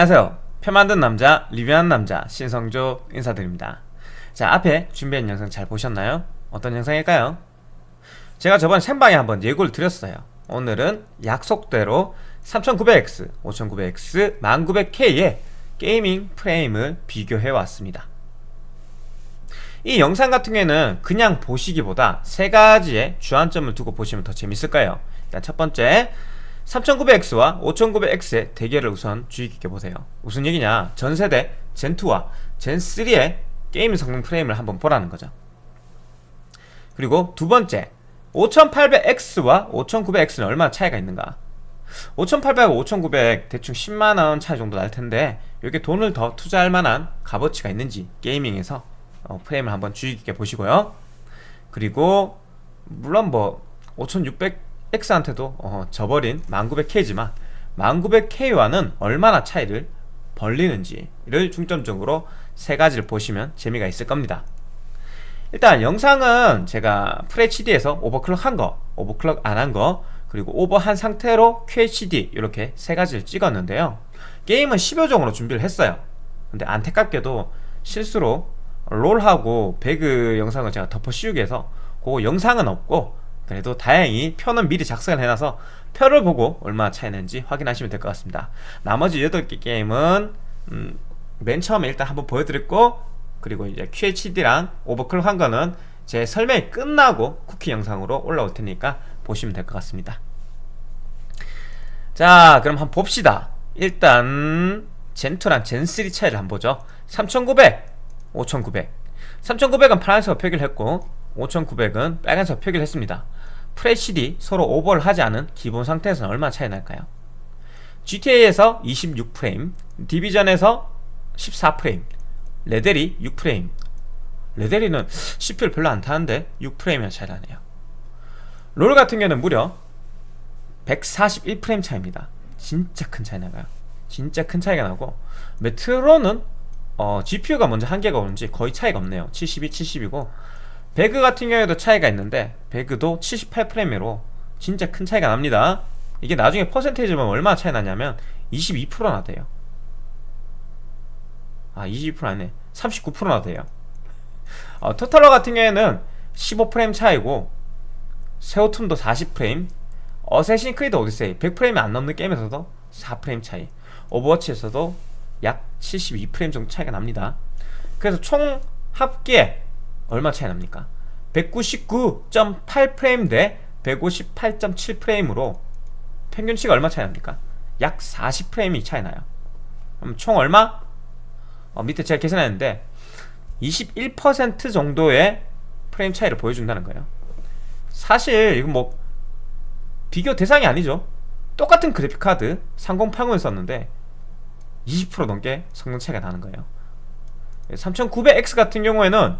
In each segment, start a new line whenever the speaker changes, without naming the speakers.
안녕하세요. 표 만든 남자 리뷰하는 남자 신성조 인사드립니다. 자 앞에 준비한 영상 잘 보셨나요? 어떤 영상일까요? 제가 저번 생방에 한번 예고를 드렸어요. 오늘은 약속대로 3900X, 5900X, 1900K의 게이밍 프레임을 비교해 왔습니다. 이 영상 같은 경우에는 그냥 보시기보다 세 가지의 주안점을 두고 보시면 더 재밌을 거예요. 일단 첫 번째 3900X와 5900X의 대결을 우선 주의 깊게 보세요. 무슨 얘기냐? 전세대 젠2와 젠3의 게임 성능 프레임을 한번 보라는 거죠. 그리고 두 번째 5800X와 5900X는 얼마나 차이가 있는가? 5800과 5900 대충 10만원 차이 정도 날 텐데 이게 돈을 더 투자할 만한 값어치가 있는지 게이밍에서 어, 프레임을 한번 주의 깊게 보시고요. 그리고 물론 뭐 5600X한테도 어, 져버린 1900K지만 1900K와는 얼마나 차이를 벌리는지를 중점적으로 세 가지를 보시면 재미가 있을 겁니다. 일단 영상은 제가 FHD에서 오버클럭 한 거, 오버클럭 안 한 거, 그리고 오버한 상태로 QHD 이렇게 세 가지를 찍었는데요. 게임은 10여종으로 준비를 했어요. 근데 안타깝게도 실수로 롤하고 배그 영상을 제가 덮어 씌우기 해서 그 영상은 없고 그래도 다행히 표는 미리 작성을 해놔서 표를 보고 얼마나 차이 나는지 확인하시면 될 것 같습니다. 나머지 8개 게임은 음, 맨 처음에 일단 한번 보여드렸고 그리고 이제 QHD랑 오버클럭 한 거는 제 설명이 끝나고 쿠키 영상으로 올라올 테니까 보시면 될 것 같습니다. 자 그럼 한번 봅시다. 일단 젠2랑 젠3 차이를 한번 보죠. 3900, 5900 3900은 파란색으로 표기를 했고 5900은 빨간색으로 표기를 했습니다 FHD 서로 오버를 하지 않은 기본 상태에서는 얼마나 차이 날까요? GTA에서 26프레임 디비전에서 14프레임 레데리 6프레임. 레데리는 CPU를 별로 안 타는데 6프레임이나 차이 나네요. 롤 같은 경우는 무려 141프레임 차이입니다. 진짜 큰 차이 나가요. 진짜 큰 차이가 나고 메트로는 어, GPU가 먼저 한계가 오는지 거의 차이가 없네요. 72, 70이고 배그 같은 경우에도 차이가 있는데 배그도 78프레임으로 진짜 큰 차이가 납니다. 이게 나중에 퍼센테이지 보면 얼마나 차이 나냐면 22%나 돼요. 아22% 아니네. 39%나 돼요. 어, 토탈러 같은 경우에는 15프레임 차이고 섀오툼도 40프레임 어세신 크리드 오디세이 100프레임이 안 넘는 게임에서도 4프레임 차이 오버워치에서도 약 72프레임 정도 차이가 납니다. 그래서 총 합계 얼마 차이 납니까? 199.8프레임 대 158.7프레임으로 평균치가 얼마 차이 납니까? 약 40프레임이 차이 나요 그럼 총 얼마? 어, 밑에 제가 계산했는데 21% 정도의 프레임 차이를 보여준다는 거예요 사실 이건 뭐 비교 대상이 아니죠 똑같은 그래픽카드 3080을 썼는데 20% 넘게 성능 차이가 나는 거예요 3900X 같은 경우에는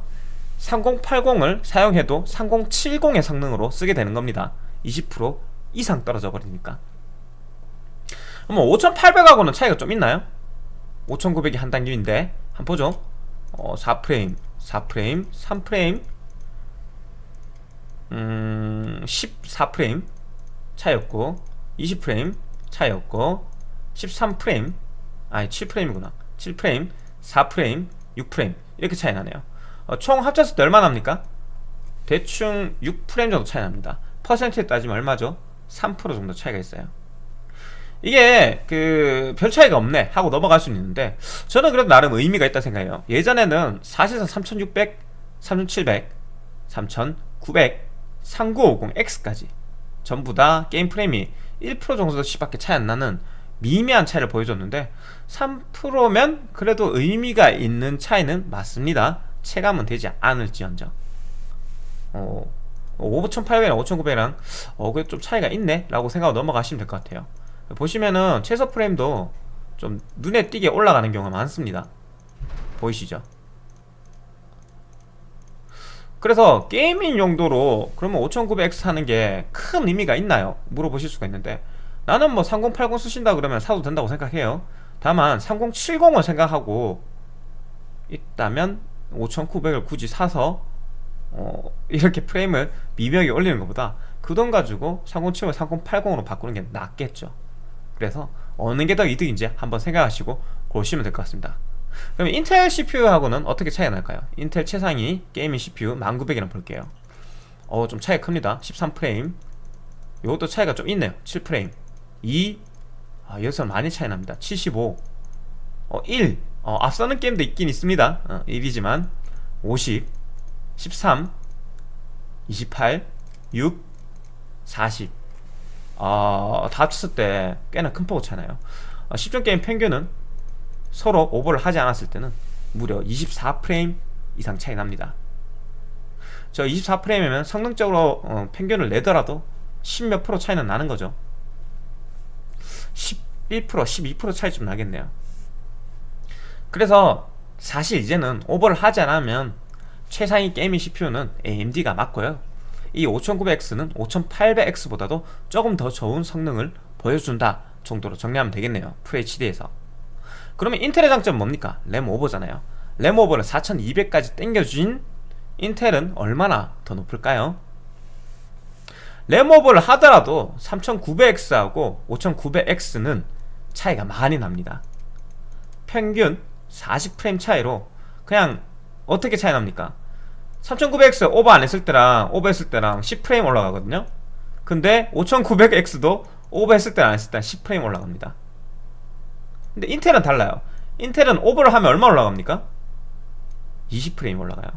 3080을 사용해도 3070의 성능으로 쓰게 되는 겁니다. 20% 이상 떨어져 버리니까. 그럼 5800하고는 차이가 좀 있나요? 5900이 한 단계인데 한번 보죠. 어, 4프레임 4프레임 3프레임 음, 14프레임 차이였고 20프레임 차이였고 13프레임 아니 7프레임이구나. 7프레임 4프레임 6프레임 이렇게 차이 나네요. 어, 총 합쳤을 때 얼마 납니까? 대충 6프레임 정도 차이 납니다 퍼센트에 따지면 얼마죠? 3% 정도 차이가 있어요 이게 그 별 차이가 없네 하고 넘어갈 수는 있는데 저는 그래도 나름 의미가 있다 생각해요 예전에는 사실상 3600, 3700, 3900, 3950X까지 전부 다 게임 프레임이 1% 정도씩 밖에 차이 안 나는 미미한 차이를 보여줬는데 3%면 그래도 의미가 있는 차이는 맞습니다 체감은 되지 않을지언정 어, 5800이랑 5900이랑 어, 그래 좀 차이가 있네 라고 생각하고 넘어가시면 될 것 같아요 보시면은 최소 프레임도 좀 눈에 띄게 올라가는 경우가 많습니다 보이시죠? 그래서 게이밍 용도로 그러면 5900X 하는 게 큰 의미가 있나요? 물어보실 수가 있는데 나는 뭐 3080 쓰신다 그러면 사도 된다고 생각해요 다만 3070을 생각하고 있다면 5900을 굳이 사서 어, 이렇게 프레임을 미묘하게 올리는 것보다 그 돈 가지고 3070을 3080으로 바꾸는 게 낫겠죠. 그래서 어느 게 더 이득인지 한번 생각하시고 고르시면 될 것 같습니다. 그럼 인텔 CPU하고는 어떻게 차이가 날까요? 인텔 최상위 게이밍 CPU 1900이랑 볼게요. 어 좀 차이가 큽니다. 13프레임. 이것도 차이가 좀 있네요. 7프레임. 2 아, 여기서 많이 차이 납니다. 75 어, 1 어, 앞서는 게임도 있긴 있습니다. 어, 1이지만 50 13 28 6 40 어, 다 합쳤을 때 꽤나 큰 폭으로 차나요. 어, 10점 게임 평균은 서로 오버를 하지 않았을 때는 무려 24프레임 이상 차이 납니다. 저 24프레임이면 성능적으로 어, 평균을 내더라도 10몇 프로 차이는 나는 거죠. 11% 12% 차이 좀 나겠네요 그래서 사실 이제는 오버를 하지 않으면 최상위 게이밍 CPU는 AMD가 맞고요. 이 5900X는 5800X보다도 조금 더 좋은 성능을 보여준다 정도로 정리하면 되겠네요. FHD에서. 그러면 인텔의 장점은 뭡니까? 램 오버잖아요. 램 오버를 4200까지 땡겨준 인텔은 얼마나 더 높을까요? 램 오버를 하더라도 3900X하고 5900X는 차이가 많이 납니다. 평균 40프레임 차이로 그냥 어떻게 차이 납니까? 3900X 오버 안 했을 때랑 오버 했을 때랑 10프레임 올라가거든요. 근데 5900X도 오버 했을 때랑 안 했을 때랑 10프레임 올라갑니다. 근데 인텔은 달라요. 인텔은 오버를 하면 얼마 올라갑니까? 20프레임 올라가요.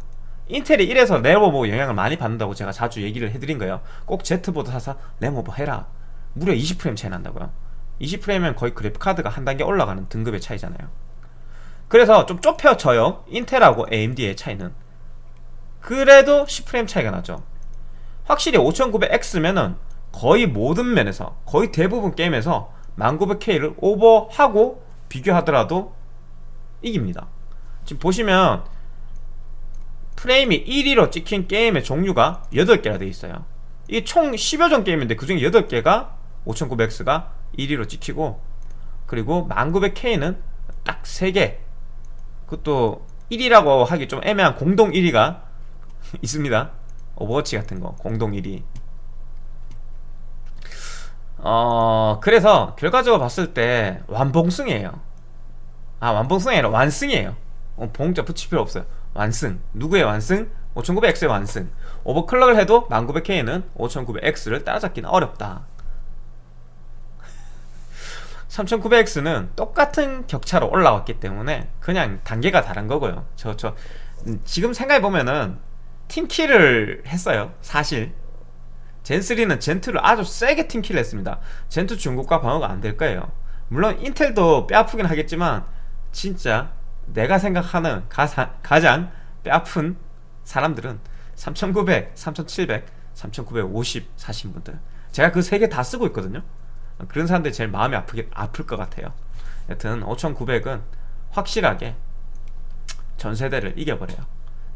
인텔이 이래서 램오버 영향을 많이 받는다고 제가 자주 얘기를 해드린 거예요. 꼭 Z보드 사서 램오버 해라. 무려 20프레임 차이 난다고요. 20프레임이면 거의 그래픽카드가 한 단계 올라가는 등급의 차이잖아요 그래서 좀 좁혀져요. 인텔하고 AMD의 차이는. 그래도 10프레임 차이가 나죠. 확실히 5900X면은 거의 모든 면에서 거의 대부분 게임에서 10900K를 오버하고 비교하더라도 이깁니다. 지금 보시면 프레임이 1위로 찍힌 게임의 종류가 8개나 되어 있어요. 이게 총 10여 종 게임인데 그 중에 8개가 5900X가 1위로 찍히고 그리고 10900K는 딱 3개 그것도 1위라고 하기 좀 애매한 공동 1위가 있습니다. 오버워치 같은 거 공동 1위. 어 그래서 결과적으로 봤을 때 완봉승이에요. 아 완봉승이 아니라 완승이에요. 어, 봉자 붙일 필요 없어요. 완승. 누구의 완승? 5900X의 완승. 오버클럭을 해도 1900K는 5900X를 따라잡기는 어렵다 3900X는 똑같은 격차로 올라왔기 때문에 그냥 단계가 다른 거고요. 저, 저 음, 지금 생각해보면은 팀킬을 했어요 사실. 젠3는 젠2를 아주 세게 팀킬을 했습니다. 젠2 중국과 방어가 안 될 거예요. 물론 인텔도 뼈아프긴 하겠지만 진짜 내가 생각하는 가사, 가장 뼈아픈 사람들은 3900, 3700, 3950 사신 분들. 제가 그 세 개 다 쓰고 있거든요 그런 사람들이 제일 마음이 아프게, 아플 것 같아요. 여튼 5900은 확실하게 전세대를 이겨버려요.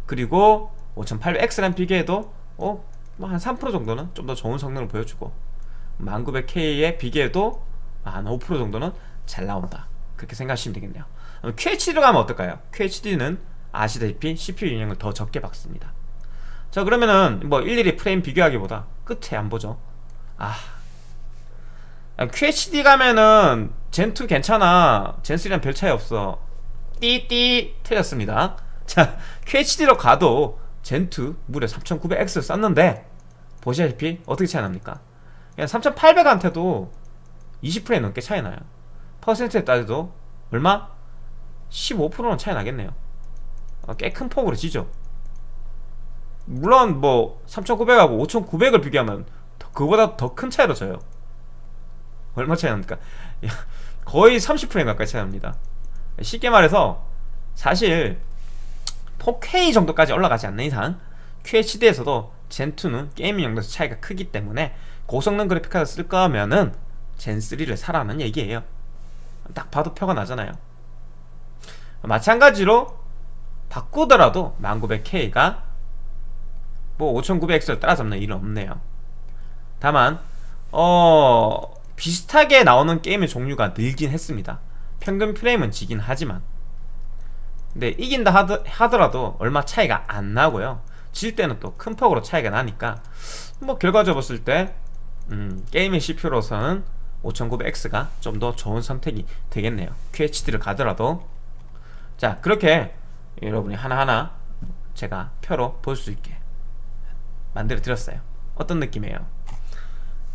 그리고 5800X랑 비교해도 어? 뭐한 3% 정도는 좀 더 좋은 성능을 보여주고 1900K에 비교해도 한 5% 정도는 잘 나온다. 그렇게 생각하시면 되겠네요. QHD로 가면 어떨까요? QHD는 아시다시피 CPU 영향을 더 적게 받습니다. 자 그러면은 뭐 일일이 프레임 비교하기보다 끝에 안 보죠. 아 QHD 가면은 젠2 괜찮아. 젠3랑 별 차이 없어. 띠띠 틀렸습니다. 자 QHD로 가도 젠2 무려 3900X 썼는데 보시다시피 어떻게 차이 납니까? 그냥 3800한테도 20프레임 넘게 차이 나요. 퍼센트에 따져도 얼마? 15%는 차이 나겠네요. 어, 꽤큰 폭으로 지죠. 물론 뭐 3900하고 5900을 비교하면 그보다 더 큰 차이로 져요 얼마 차이 납니까? 거의 30% 가까이 차이 납니다. 쉽게 말해서 사실 4K 정도까지 올라가지 않는 이상 QHD에서도 젠2는 게이밍 용도에서 차이가 크기 때문에 고성능 그래픽카드 쓸 거면은 젠3를 사라는 얘기예요. 딱 봐도 표가 나잖아요. 마찬가지로 바꾸더라도 1900K가 뭐 5900X를 따라잡는 일은 없네요. 다만 어 비슷하게 나오는 게임의 종류가 늘긴 했습니다. 평균 프레임은 지긴 하지만. 근데 이긴다 하더라도 얼마 차이가 안 나고요. 질 때는 또 큰 폭으로 차이가 나니까. 뭐 결과적으로 봤을 때 음, 게이밍 CPU로서는 5900X가 좀 더 좋은 선택이 되겠네요. QHD를 가더라도. 자 그렇게 여러분이 하나하나 제가 표로 볼 수 있게 만들어 드렸어요. 어떤 느낌이에요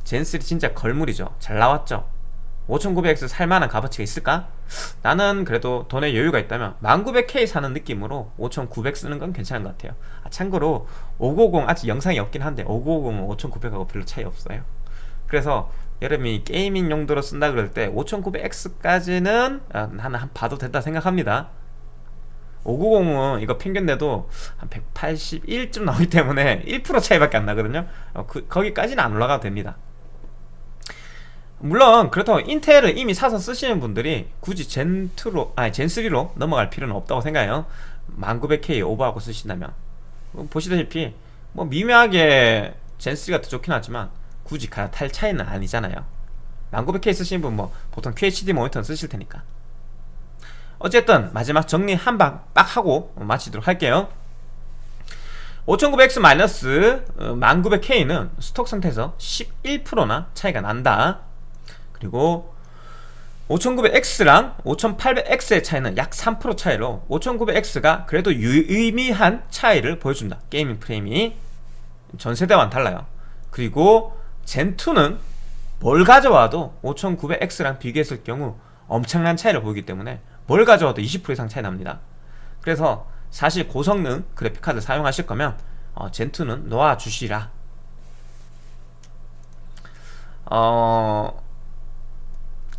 젠3 진짜 걸물이죠. 잘 나왔죠? 5900X 살만한 값어치가 있을까? 나는 그래도 돈에 여유가 있다면 1900K 사는 느낌으로 5900 쓰는 건 괜찮은 것 같아요. 아, 참고로 590 아직 영상이 없긴 한데 5950은 5900하고 별로 차이 없어요. 그래서 여러분이 게이밍 용도로 쓴다 그럴 때 5900X까지는 아, 나는 한 봐도 된다 생각합니다. 590은 이거 평균 내도 한 181쯤 나오기 때문에 1% 차이밖에 안 나거든요. 어, 그, 거기까지는 안 올라가도 됩니다 물론 그렇다고 인텔을 이미 사서 쓰시는 분들이 굳이 젠2로 아니 젠3로 넘어갈 필요는 없다고 생각해요. 1900K 오버하고 쓰신다면. 뭐 보시다시피 뭐 미묘하게 젠3가 더 좋긴 하지만 굳이 갈아탈 차이는 아니잖아요. 1900K 쓰시는 분 뭐 보통 QHD 모니터는 쓰실 테니까. 어쨌든 마지막 정리 한 방 빡 하고 마치도록 할게요. 5900X 1900K는 스톡 상태에서 11%나 차이가 난다 그리고 5900X랑 5800X의 차이는 약 3% 차이로 5900X가 그래도 유의미한 차이를 보여준다. 게이밍 프레임이 전세대와는 달라요. 그리고 젠2는 뭘 가져와도 5900X랑 비교했을 경우 엄청난 차이를 보이기 때문에 뭘 가져와도 20% 이상 차이 납니다. 그래서 사실 고성능 그래픽카드 사용하실 거면 어, 젠2는 놓아주시라. 어...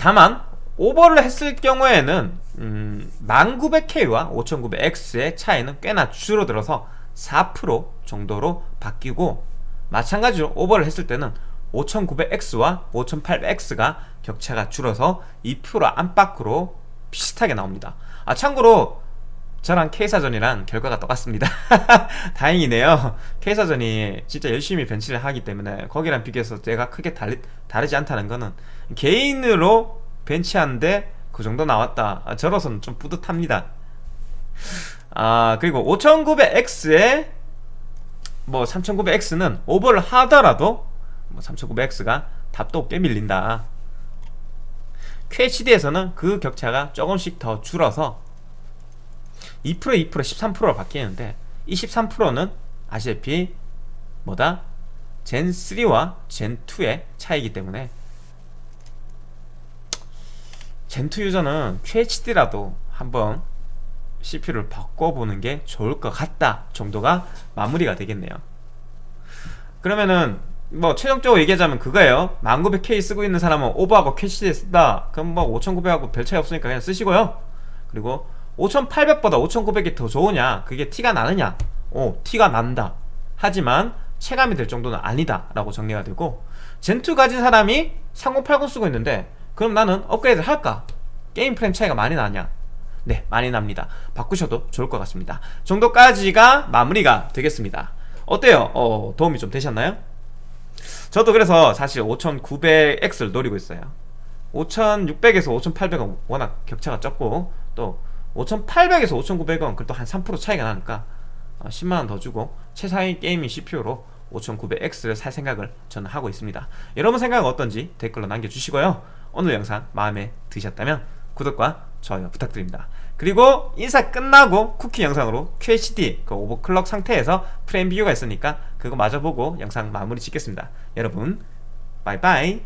다만 오버를 했을 경우에는 음, 1900K와 5900X의 차이는 꽤나 줄어들어서 4% 정도로 바뀌고 마찬가지로 오버를 했을 때는 5900X와 5800X가 격차가 줄어서 2% 안팎으로 비슷하게 나옵니다. 아 참고로 저랑 K사전이랑 결과가 똑같습니다. 다행이네요. K사전이 진짜 열심히 벤치를 하기 때문에 거기랑 비교해서 제가 크게 다르, 다르지 않다는 거는 개인으로 벤치하는데 그 정도 나왔다. 아, 저로서는 좀 뿌듯합니다. 아 그리고 5900X에 뭐 3900X는 오버를 하더라도 뭐 3900X가 답도 꽤 밀린다. QHD에서는 그 격차가 조금씩 더 줄어서 2% 2% 13%로 바뀌는데 이 13%는 아시다시피 뭐다? 젠3와 젠2의 차이기 때문에 젠2 유저는 QHD라도 한번 CPU를 바꿔보는 게 좋을 것 같다 정도가 마무리가 되겠네요. 그러면은 뭐 최종적으로 얘기하자면 그거예요. 1900K 쓰고 있는 사람은 오버하고 QHD 쓴다. 그럼 뭐 5900하고 별 차이 없으니까 그냥 쓰시고요. 그리고 5800보다 5900이 더 좋으냐 그게 티가 나느냐 오 티가 난다 하지만 체감이 될 정도는 아니다 라고 정리가 되고 Zen2 가진 사람이 3080 쓰고 있는데 그럼 나는 업그레이드 할까? 게임 프레임 차이가 많이 나냐? 네 많이 납니다 바꾸셔도 좋을 것 같습니다 정도까지가 마무리가 되겠습니다 어때요? 어, 도움이 좀 되셨나요? 저도 그래서 사실 5900X를 노리고 있어요 5600에서 5800은 워낙 격차가 적고 또 5800에서 5900은. 그래도 한 3% 차이가 나니까 10만원 어, 더 주고 최상위 게이밍 CPU로 5900X를 살 생각을 저는 하고 있습니다. 여러분 생각은 어떤지 댓글로 남겨주시고요. 오늘 영상 마음에 드셨다면 구독과 좋아요 부탁드립니다. 그리고 인사 끝나고 쿠키 영상으로 QHD 그 오버클럭 상태에서 프레임 비교가 있으니까 그거 마저 보고 영상 마무리 짓겠습니다. 여러분 바이바이